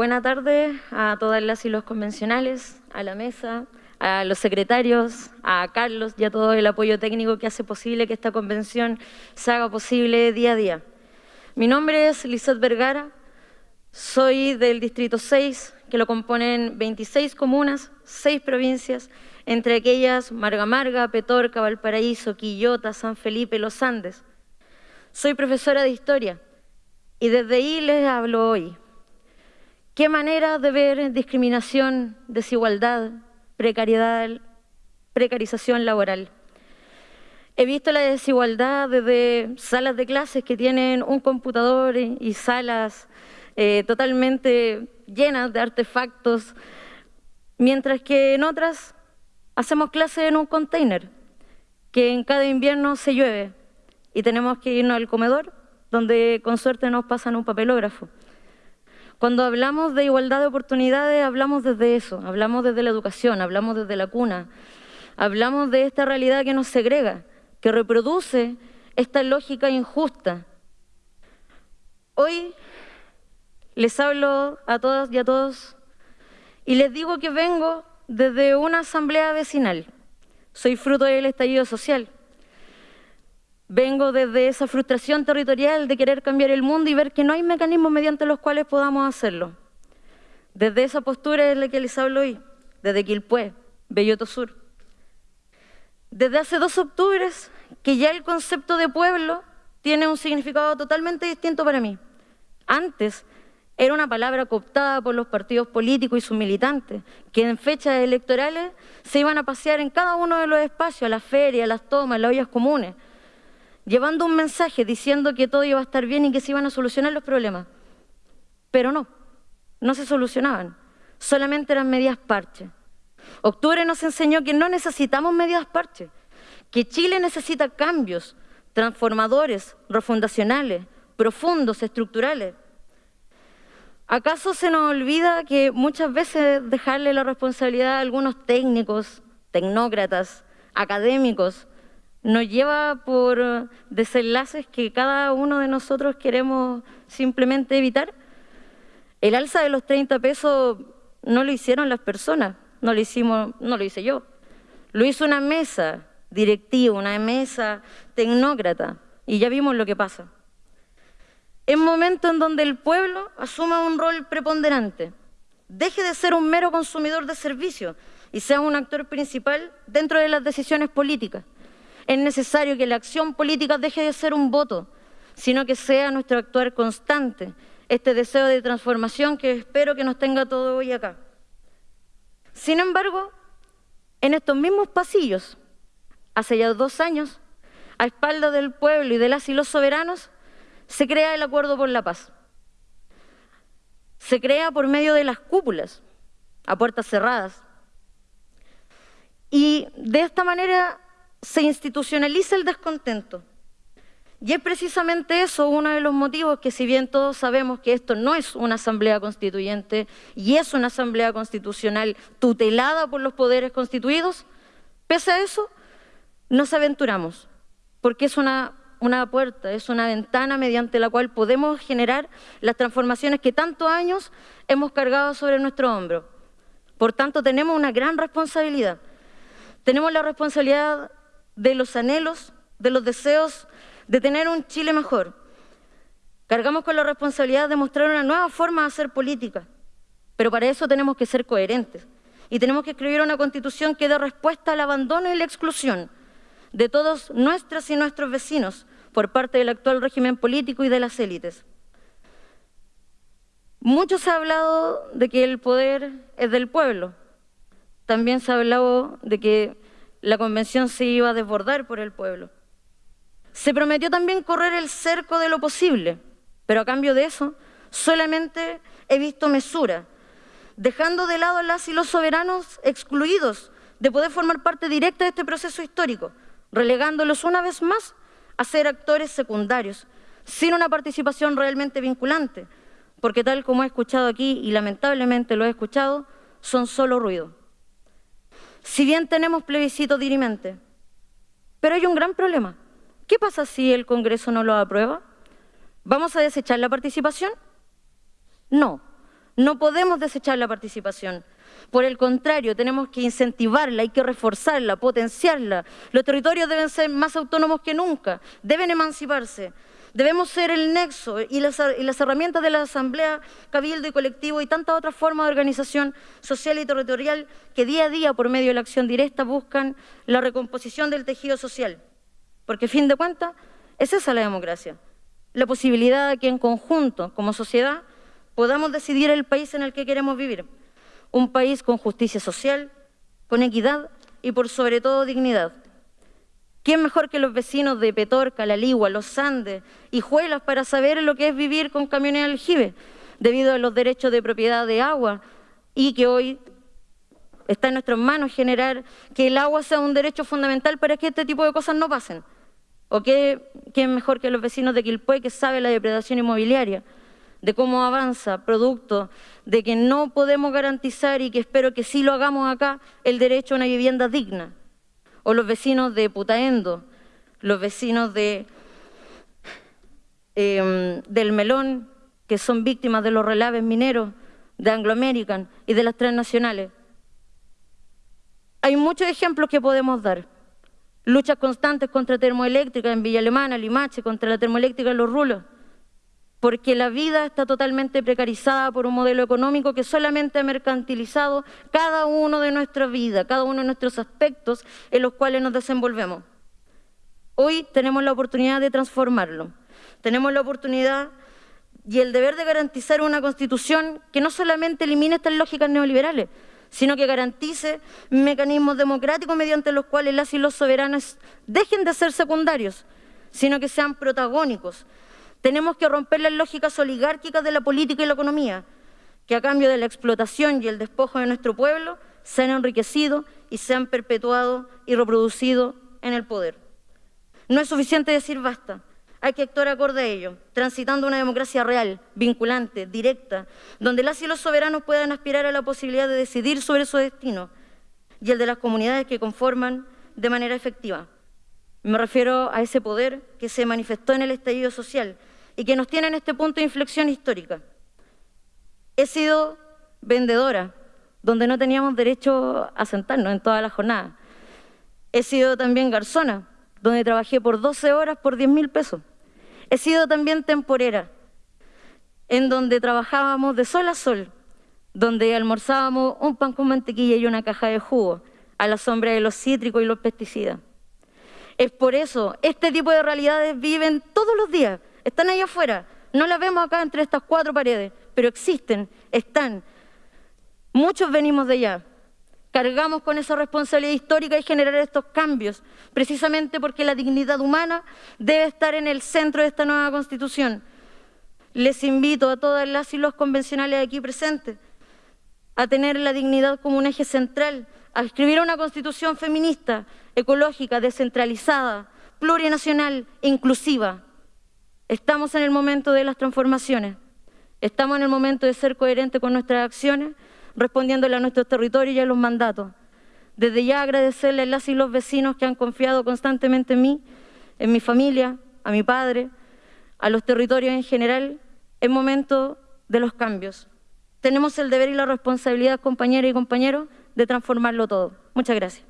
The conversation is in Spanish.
buena tarde a todas las y los convencionales, a la mesa, a los secretarios, a Carlos y a todo el apoyo técnico que hace posible que esta convención se haga posible día a día. Mi nombre es Lizeth Vergara, soy del Distrito 6, que lo componen 26 comunas, 6 provincias, entre aquellas Marga Marga, Petorca, Valparaíso, Quillota, San Felipe, Los Andes. Soy profesora de Historia y desde ahí les hablo hoy. ¿Qué manera de ver discriminación, desigualdad, precariedad, precarización laboral? He visto la desigualdad desde salas de clases que tienen un computador y salas eh, totalmente llenas de artefactos, mientras que en otras hacemos clases en un container, que en cada invierno se llueve y tenemos que irnos al comedor, donde con suerte nos pasan un papelógrafo. Cuando hablamos de igualdad de oportunidades, hablamos desde eso, hablamos desde la educación, hablamos desde la cuna, hablamos de esta realidad que nos segrega, que reproduce esta lógica injusta. Hoy les hablo a todas y a todos y les digo que vengo desde una asamblea vecinal. Soy fruto del estallido social. Vengo desde esa frustración territorial de querer cambiar el mundo y ver que no hay mecanismos mediante los cuales podamos hacerlo. Desde esa postura es la que les hablo hoy, desde Quilpué, Belloto Sur. Desde hace dos octubres que ya el concepto de pueblo tiene un significado totalmente distinto para mí. Antes era una palabra cooptada por los partidos políticos y sus militantes, que en fechas electorales se iban a pasear en cada uno de los espacios, las ferias, las tomas, las ollas comunes, llevando un mensaje diciendo que todo iba a estar bien y que se iban a solucionar los problemas. Pero no, no se solucionaban, solamente eran medidas parches. Octubre nos enseñó que no necesitamos medidas parches, que Chile necesita cambios transformadores, refundacionales, profundos, estructurales. ¿Acaso se nos olvida que muchas veces dejarle la responsabilidad a algunos técnicos, tecnócratas, académicos, nos lleva por desenlaces que cada uno de nosotros queremos simplemente evitar. El alza de los 30 pesos no lo hicieron las personas, no lo, hicimos, no lo hice yo. Lo hizo una mesa directiva, una mesa tecnócrata, y ya vimos lo que pasa. Es momento en donde el pueblo asuma un rol preponderante, deje de ser un mero consumidor de servicios y sea un actor principal dentro de las decisiones políticas es necesario que la acción política deje de ser un voto, sino que sea nuestro actuar constante, este deseo de transformación que espero que nos tenga todo hoy acá. Sin embargo, en estos mismos pasillos, hace ya dos años, a espaldas del pueblo y de las y los soberanos, se crea el Acuerdo por la Paz. Se crea por medio de las cúpulas, a puertas cerradas. Y de esta manera se institucionaliza el descontento. Y es precisamente eso uno de los motivos que si bien todos sabemos que esto no es una asamblea constituyente y es una asamblea constitucional tutelada por los poderes constituidos, pese a eso nos aventuramos, porque es una, una puerta, es una ventana mediante la cual podemos generar las transformaciones que tantos años hemos cargado sobre nuestro hombro. Por tanto, tenemos una gran responsabilidad. Tenemos la responsabilidad de los anhelos, de los deseos de tener un Chile mejor. Cargamos con la responsabilidad de mostrar una nueva forma de hacer política, pero para eso tenemos que ser coherentes y tenemos que escribir una constitución que dé respuesta al abandono y la exclusión de todos nuestras y nuestros vecinos por parte del actual régimen político y de las élites. Mucho se ha hablado de que el poder es del pueblo. También se ha hablado de que la convención se iba a desbordar por el pueblo. Se prometió también correr el cerco de lo posible, pero a cambio de eso solamente he visto mesura, dejando de lado a las y los soberanos excluidos de poder formar parte directa de este proceso histórico, relegándolos una vez más a ser actores secundarios, sin una participación realmente vinculante, porque tal como he escuchado aquí, y lamentablemente lo he escuchado, son solo ruido si bien tenemos plebiscito dirimente. Pero hay un gran problema. ¿Qué pasa si el Congreso no lo aprueba? ¿Vamos a desechar la participación? No, No podemos desechar la participación. Por el contrario, tenemos que incentivarla, hay que reforzarla, potenciarla. Los territorios deben ser más autónomos que nunca, deben emanciparse. Debemos ser el nexo y las, herramientas de la asamblea, cabildo y colectivo y tantas otras formas de organización social y territorial que día a día, por medio de la acción directa, buscan la recomposición del tejido social. Porque, fin de cuentas, es esa la democracia. La posibilidad de que en conjunto, como sociedad, podamos decidir el país en el que queremos vivir. Un país con justicia social, con equidad y, por sobre todo, dignidad. ¿Quién mejor que los vecinos de Petorca, La Ligua, Los Andes y Juelas para saber lo que es vivir con camiones aljibe, debido a los derechos de propiedad de agua y que hoy está en nuestras manos generar que el agua sea un derecho fundamental para que este tipo de cosas no pasen? ¿O qué, quién mejor que los vecinos de Quilpué que sabe la depredación inmobiliaria? de cómo avanza, producto de que no podemos garantizar y que espero que sí lo hagamos acá, el derecho a una vivienda digna o los vecinos de Putaendo, los vecinos de, em, del Melón, que son víctimas de los relaves mineros, de Anglo American y de las transnacionales. Hay muchos ejemplos que podemos dar. Luchas constantes contra termoeléctrica en Villa Alemana, Limache, contra la termoeléctrica en Los Rulos porque la vida está totalmente precarizada por un modelo económico que solamente ha mercantilizado cada uno de nuestra vida, cada uno de nuestros aspectos en los cuales nos desenvolvemos. Hoy tenemos la oportunidad de transformarlo. Tenemos la oportunidad y el deber de garantizar una constitución que no solamente elimine estas lógicas neoliberales, sino que garantice mecanismos democráticos mediante los cuales las y los soberanos dejen de ser secundarios, sino que sean protagónicos, tenemos que romper las lógicas oligárquicas de la política y la economía, que a cambio de la explotación y el despojo de nuestro pueblo se han enriquecido y se han perpetuado y reproducido en el poder. No es suficiente decir basta, hay que actuar acorde a ello, transitando una democracia real, vinculante, directa, donde las y los soberanos puedan aspirar a la posibilidad de decidir sobre su destino y el de las comunidades que conforman de manera efectiva. Me refiero a ese poder que se manifestó en el estallido social y que nos tiene en este punto de inflexión histórica. He sido vendedora, donde no teníamos derecho a sentarnos en toda la jornada. He sido también garzona, donde trabajé por 12 horas por 10 mil pesos. He sido también temporera, en donde trabajábamos de sol a sol, donde almorzábamos un pan con mantequilla y una caja de jugo, a la sombra de los cítricos y los pesticidas. Es por eso, este tipo de realidades viven todos los días están ahí afuera. No las vemos acá entre estas cuatro paredes, pero existen, están. Muchos venimos de allá. Cargamos con esa responsabilidad histórica y generar estos cambios, precisamente porque la dignidad humana debe estar en el centro de esta nueva Constitución. Les invito a todas las y los convencionales aquí presentes a tener la dignidad como un eje central, a escribir una Constitución feminista, ecológica, descentralizada, plurinacional, inclusiva. Estamos en el momento de las transformaciones, estamos en el momento de ser coherentes con nuestras acciones, respondiéndole a nuestros territorios y a los mandatos. Desde ya agradecerle a las y los vecinos que han confiado constantemente en mí, en mi familia, a mi padre, a los territorios en general, en momento de los cambios. Tenemos el deber y la responsabilidad, compañeras y compañeros, de transformarlo todo. Muchas gracias.